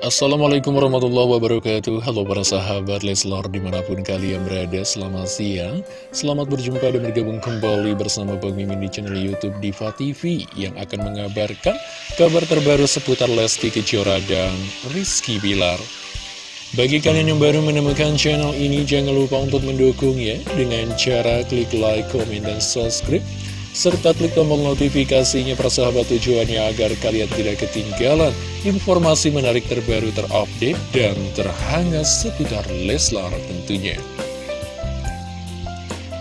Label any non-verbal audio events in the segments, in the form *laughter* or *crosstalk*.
Assalamualaikum warahmatullahi wabarakatuh. Halo para sahabat Leslar di mana pun kalian berada Selamat siang. Selamat berjumpa dan bergabung kembali bersama Bang Mimin di channel Youtube Diva TV Yang akan mengabarkan kabar terbaru seputar Lesti Kejora dan Rizky Bilar. Bagi kalian yang baru menemukan channel ini Jangan lupa untuk mendukung ya Dengan cara klik like, komen, dan subscribe serta klik tombol notifikasinya persahabat tujuannya agar kalian tidak ketinggalan informasi menarik terbaru terupdate dan terhangat seputar Leslar tentunya.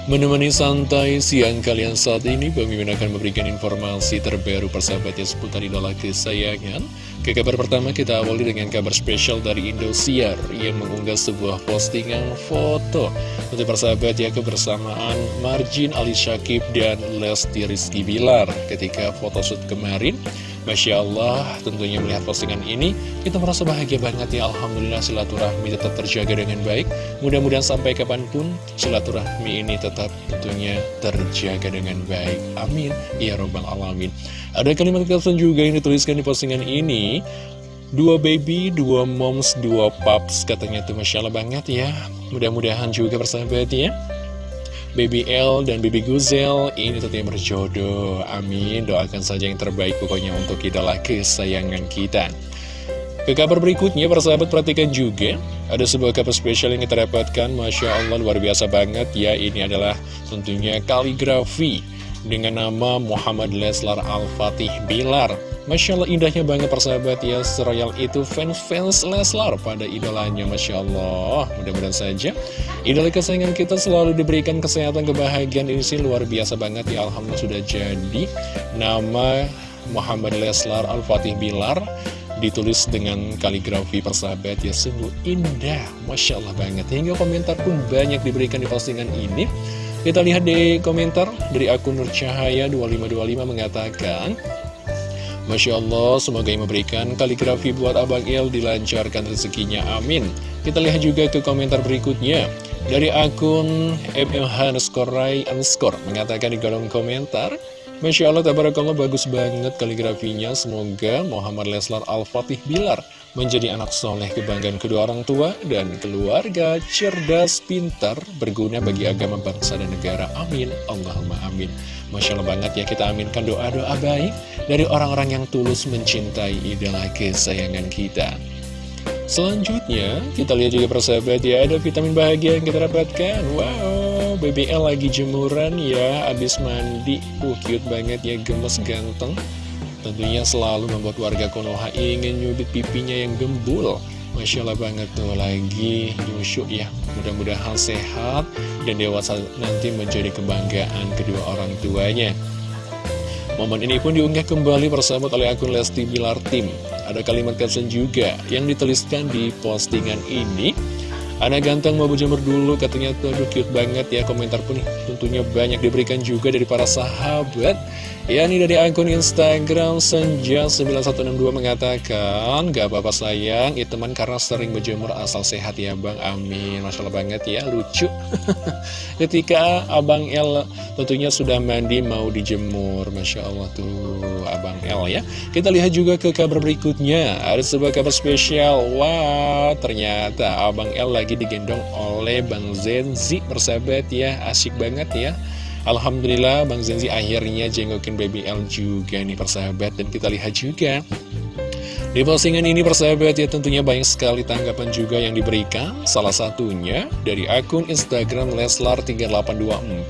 Menemani santai siang kalian saat ini, Bang Mimin akan memberikan informasi terbaru persahabatnya seputar idola kesayangan. Ke kabar pertama kita awali dengan kabar spesial dari Indosiar yang mengunggah sebuah postingan foto untuk persahabat ya kebersamaan Marjin Ali Syakib dan Lesti Rizky Bilar ketika photoshoot kemarin. Masya Allah, tentunya melihat postingan ini, kita merasa bahagia banget ya. Alhamdulillah silaturahmi tetap terjaga dengan baik. Mudah-mudahan sampai kapan pun silaturahmi ini tetap tentunya terjaga dengan baik. Amin. Ya Robbal Alamin. Ada kalimat caption juga yang dituliskan di postingan ini. Dua baby, dua moms, dua pups Katanya tuh Masya Allah banget ya Mudah-mudahan juga persahabat ya Baby L dan Baby Guzel ini tentunya berjodoh. Amin. Doakan saja yang terbaik pokoknya untuk idola kesayangan kita. Ke kabar berikutnya persahabat perhatikan juga Ada sebuah kabar spesial yang kita dapatkan. Masya Allah luar biasa banget. Ya Ini adalah tentunya kaligrafi Dengan nama Muhammad Leslar Al-Fatih Bilar Masya Allah indahnya banget persahabat ya Seroyal itu fans-fans Leslar pada idolanya Masya Allah. Mudah-mudahan saja Idola kesayangan kita selalu diberikan kesehatan kebahagiaan Ini sih luar biasa banget ya Alhamdulillah sudah jadi. Nama Muhammad Leslar Al-Fatih Bilar Ditulis dengan kaligrafi persahabat ya Sungguh indah Masya Allah banget. Hingga komentar pun banyak diberikan di postingan ini. Kita lihat di komentar dari akun Nur Cahaya 2525 mengatakan Masya Allah, semoga yang memberikan kaligrafi buat Abang Il dilancarkan rezekinya, amin. Kita lihat juga ke komentar berikutnya. Dari akun MLH underscore mengatakan di kolom komentar, Masya Allah, tabarakallah bagus banget kaligrafinya. Semoga Muhammad Leslar Al-Fatih Bilar menjadi anak soleh kebanggaan kedua orang tua dan keluarga, cerdas, pintar, berguna bagi agama bangsa dan negara. Amin. Allahumma amin. Masya Allah banget ya kita aminkan doa-doa baik dari orang-orang yang tulus mencintai idola kesayangan kita. Selanjutnya, kita lihat juga persahabat ya, ada vitamin bahagia yang kita dapatkan. Wow, BBL lagi jemuran ya, abis mandi. Uh, cute banget ya, gemes ganteng. Tentunya selalu membuat warga Konoha ingin nyubit pipinya yang gembul. Masya Allah banget tuh lagi nyusyuk ya. Mudah-mudahan sehat dan dewasa nanti menjadi kebanggaan kedua orang tuanya. Momen ini pun diunggah kembali persahabat oleh akun Lesti Bilar Tim. Ada kalimat caption juga yang dituliskan di postingan ini Anak ganteng mau berjemur dulu katanya tuh aduh cute banget ya komentar pun tentunya banyak diberikan juga dari para sahabat. Ya ini dari akun Instagram Senja9162 mengatakan Gak apa-apa sayang itu teman karena sering berjemur asal sehat ya bang. Amin. Masya Allah banget ya lucu. *laughs* Ketika Abang El tentunya sudah mandi mau dijemur. Masya Allah tuh Abang El ya. Kita lihat juga ke kabar berikutnya. Ada sebuah kabar spesial. Wah ternyata Abang El lagi lagi digendong oleh Bang Zenzi persahabat ya Asyik banget ya. Alhamdulillah Bang Zenzi akhirnya jengokin Baby L juga nih persahabat Dan kita lihat juga. Di postingan ini persahabat ya tentunya banyak sekali tanggapan juga yang diberikan. Salah satunya dari akun Instagram Leslar3824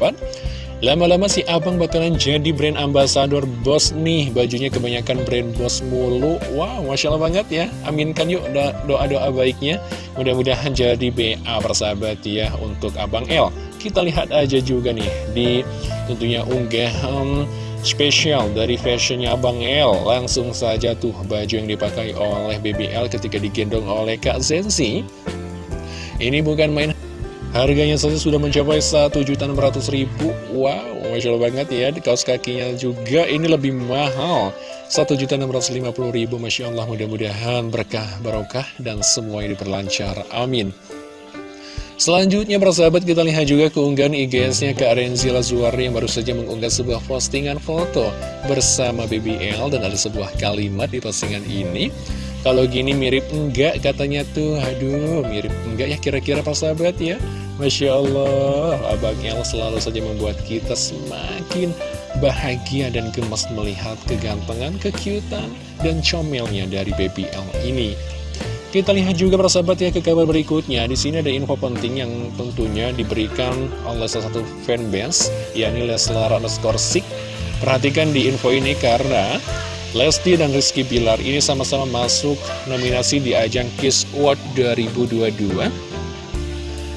Lama-lama si abang bakalan jadi brand ambassador bos nih. Bajunya kebanyakan brand bos mulu. Wow, Masya Allah banget ya. Aminkan yuk doa-doa baiknya. Mudah-mudahan jadi BA persahabat ya Untuk Abang L Kita lihat aja juga nih Di tentunya unggahan spesial dari fashionnya Abang L Langsung saja tuh baju yang dipakai oleh BBL ketika digendong oleh Kak Zensi Ini bukan main Harganya saja sudah mencapai ribu. Wow, Masya Allah banget ya kaos kakinya juga. Ini lebih mahal. Ribu Masya Allah. Mudah-mudahan berkah barokah Dan semuanya diperlancar Amin. Selanjutnya persahabat kita lihat juga keunggahan IGS-nya ke Arenzila Zuari yang baru saja mengunggah sebuah postingan foto bersama BBL dan ada sebuah kalimat di postingan ini Kalau gini mirip enggak katanya tuh Aduh mirip enggak ya kira-kira pas sahabat ya Masya Allah Abang El selalu saja membuat kita semakin bahagia dan gemas melihat kegantengan, kekiutan, dan comelnya dari Baby L ini kita lihat juga persahabat ya ke kabar berikutnya. Di sini ada info penting yang tentunya diberikan oleh salah satu fanbase, yakni Leslar underscore. Perhatikan di info ini karena Lesti dan Rizky Bilar ini sama-sama masuk nominasi di ajang Kiss Award 2022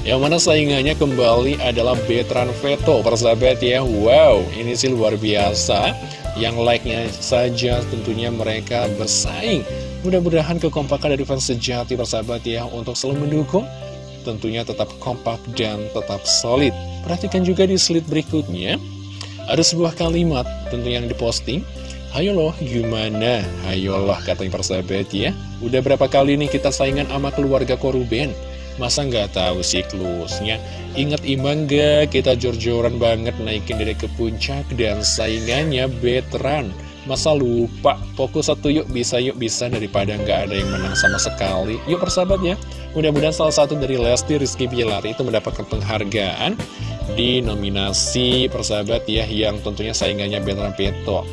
Yang mana saingannya kembali adalah Betran Veto persahabat ya. Wow ini sih luar biasa. Yang like-nya saja tentunya mereka bersaing. Mudah-mudahan kekompakan dari fans sejati persahabat ya Untuk selalu mendukung Tentunya tetap kompak dan tetap solid. Perhatikan juga di slide berikutnya. Ada sebuah kalimat tentunya yang diposting Ayo loh, gimana? Ayo loh, katanya persahabat ya. Udah berapa kali nih kita saingan sama keluarga Koruben? Masa nggak tahu siklusnya? Ingat iman gak? Kita jor-joran banget naikin diri ke puncak dan saingannya veteran. Masa lupa? Fokus satu yuk, bisa yuk, bisa daripada nggak ada yang menang sama sekali. Yuk persahabat ya. Mudah-mudahan salah satu dari Lesti Rizky Bilar itu mendapatkan penghargaan di nominasi persahabat ya yang tentunya saingannya Veteran Peto.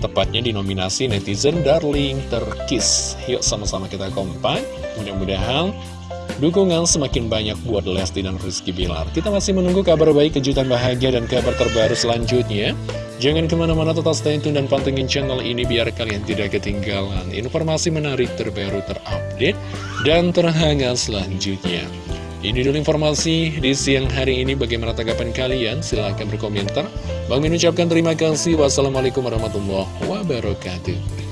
Tepatnya di nominasi Netizen Darling Terkis. Yuk sama-sama kita kompak. Mudah-mudahan dukungan semakin banyak buat Lesti dan Rizky Bilar. Kita masih menunggu kabar baik, kejutan bahagia, dan kabar terbaru selanjutnya. Jangan ke mana-mana tetap stay tune dan pantengin channel ini biar kalian tidak ketinggalan informasi menarik terbaru terupdate dan terhangat selanjutnya. Ini dulu informasi di siang hari ini. Bagaimana tanggapan kalian? Silahkan berkomentar. Bang Min ucapkan terima kasih. Wassalamualaikum warahmatullahi wabarakatuh.